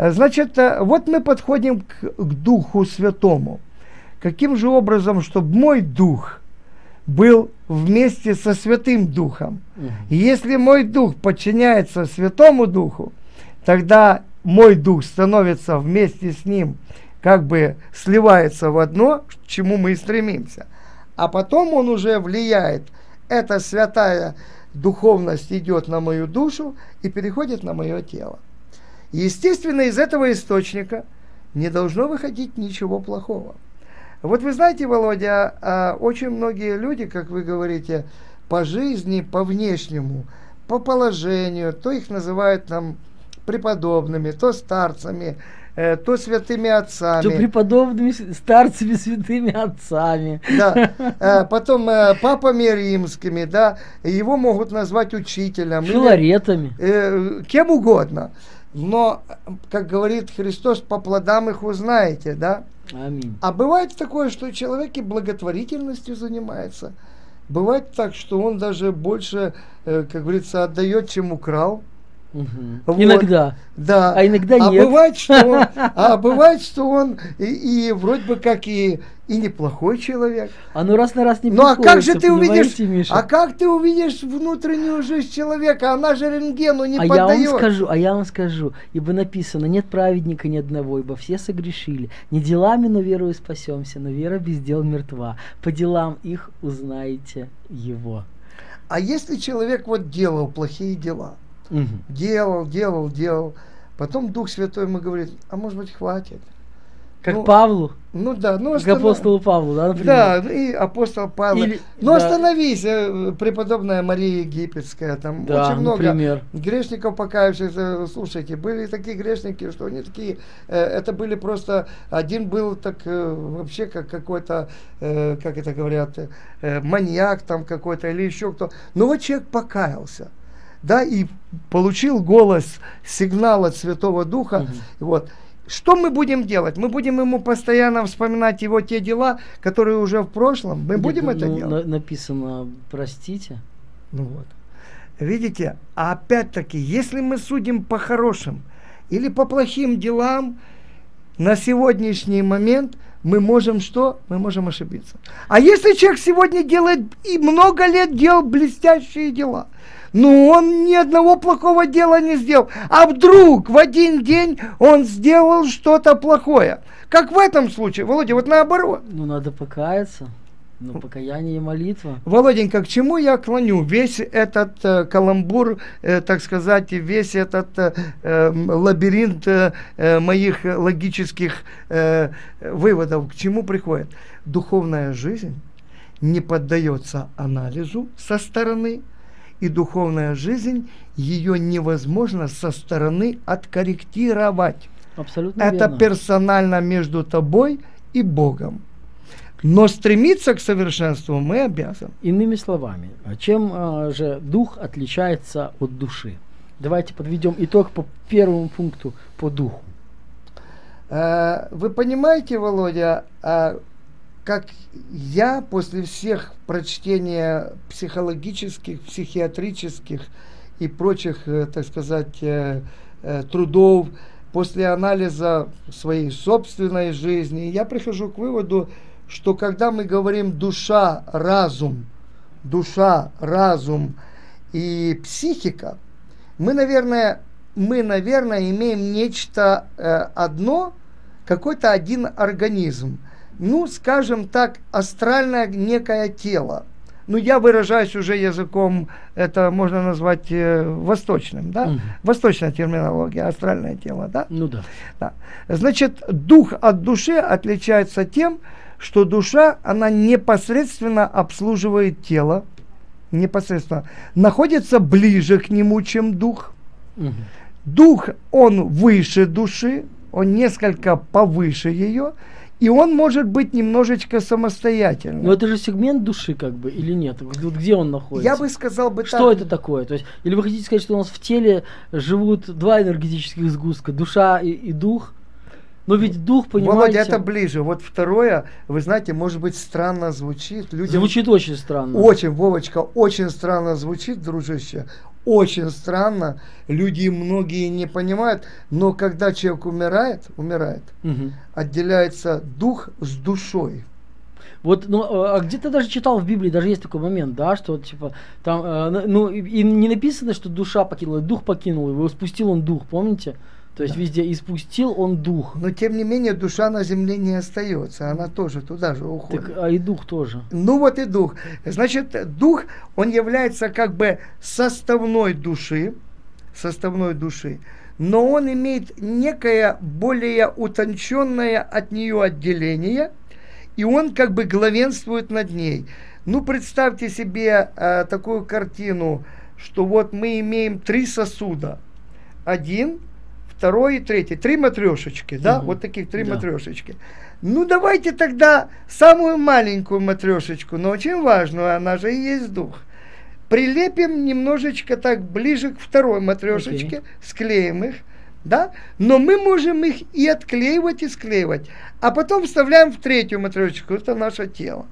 Э, значит, э, вот мы подходим к, к Духу Святому. Каким же образом, чтобы мой Дух был вместе со Святым Духом? И если мой Дух подчиняется Святому Духу, тогда мой Дух становится вместе с Ним, как бы сливается в одно, к чему мы и стремимся. А потом он уже влияет. Эта святая духовность идет на мою душу и переходит на мое тело. Естественно, из этого источника не должно выходить ничего плохого. Вот вы знаете, Володя, а, очень многие люди, как вы говорите, по жизни, по внешнему, по положению, то их называют там преподобными, то старцами, э, то святыми отцами. То преподобными старцами, святыми отцами. Да. Э, потом э, папами римскими, да. Его могут назвать учителем. Филаретами. Или, кем угодно. Но, как говорит Христос, по плодам их узнаете, да? Аминь. А бывает такое, что человек и благотворительностью занимается. Бывает так, что он даже больше, э, как говорится, отдает, чем украл. Угу. Вот. Иногда. Да. А иногда а нет. Бывает, что он, а бывает, что он и, и вроде бы как и, и неплохой человек. А ну раз на раз не Ну а как же ты увидишь, Миша? а как ты увидишь внутреннюю жизнь человека? Она же рентгену не а поддает. Я вам скажу, а я вам скажу, ибо написано, нет праведника ни одного, ибо все согрешили. Не делами, но верою спасемся, но вера без дел мертва. По делам их узнаете его. А если человек вот делал плохие дела, Угу. Делал, делал, делал. Потом Дух Святой ему говорит, а может быть хватит. Как ну, Павлу? Ну да. Ну, останов... Как апостолу Павлу, да, например? Да, и апостол Павел. Или, ну да. остановись, э, преподобная Мария Египетская, там да, очень много например. грешников покаявшихся. Слушайте, были такие грешники, что они такие, э, это были просто, один был так э, вообще как какой-то, как это говорят, маньяк там какой-то или еще кто. Но вот человек покаялся да, и получил голос, сигнал от Святого Духа. Угу. Вот. Что мы будем делать? Мы будем ему постоянно вспоминать его те дела, которые уже в прошлом. Мы Нет, будем ну, это делать? На, написано, простите. Ну вот. Видите, а опять-таки, если мы судим по хорошим или по плохим делам, на сегодняшний момент мы можем что? Мы можем ошибиться. А если человек сегодня делает и много лет делал блестящие дела – ну он ни одного плохого дела не сделал. А вдруг в один день он сделал что-то плохое. Как в этом случае, Володя, вот наоборот. Ну надо покаяться. Ну, покаяние и молитва. Володенька, к чему я клоню? Весь этот э, каламбур, э, так сказать, весь этот э, эм, лабиринт э, э, моих логических э, выводов, к чему приходит? Духовная жизнь не поддается анализу со стороны, и духовная жизнь, ее невозможно со стороны откорректировать. Абсолютно Это верно. персонально между тобой и Богом. Но стремиться к совершенству мы обязаны. Иными словами, чем а, же дух отличается от души? Давайте подведем итог по первому пункту по духу. Э, вы понимаете, Володя, как я после всех прочтения психологических, психиатрических и прочих, э, так сказать, э, э, трудов, после анализа своей собственной жизни, я прихожу к выводу, что когда мы говорим душа, разум, душа, разум и психика, мы, наверное, мы, наверное, имеем нечто одно, какой-то один организм – ну, скажем так, астральное некое тело. Ну, я выражаюсь уже языком, это можно назвать э, восточным, да? Угу. Восточная терминология, астральное тело, да? Ну да. да. Значит, дух от души отличается тем, что душа, она непосредственно обслуживает тело, непосредственно, находится ближе к нему, чем дух. Угу. Дух, он выше души, он несколько повыше ее, и он может быть немножечко самостоятельным. Но это же сегмент души, как бы, или нет? Где он находится? Я бы сказал бы Что так. это такое? То есть, или вы хотите сказать, что у нас в теле живут два энергетических сгустка, душа и, и дух? Но ведь дух, понимаете... Володя, это ближе. Вот второе, вы знаете, может быть, странно звучит. Людям... Звучит очень странно. Очень, Вовочка, очень странно звучит, дружище. очень странно, люди многие не понимают, но когда человек умирает, умирает, Мгм. отделяется дух с душой. Вот, ну, а а где-то даже читал в Библии, даже есть такой момент, да, что типа, там, на- ну, и, и не написано, что душа покинула, дух покинул его, спустил он дух, помните? То есть везде и спустил он дух. Но тем не менее душа на земле не остается, она тоже туда же уходит. Так, а и дух тоже. Ну вот и дух. Значит, дух, он является как бы составной души, составной души, но он имеет некое более утонченное от нее отделение, и он как бы главенствует над ней. Ну, представьте себе э, такую картину, что вот мы имеем три сосуда. Один, второй и третий. Три матрешечки, да? Мгм. Вот таких три Да. матрешечки. Ну, давайте тогда самую маленькую матрешечку, но очень важную, она же и есть дух. Прилепим немножечко так ближе к второй матрешечке, Окей. склеим их, да? Но мы можем их и отклеивать, и склеивать. А потом вставляем в третью матрешечку, это наше тело.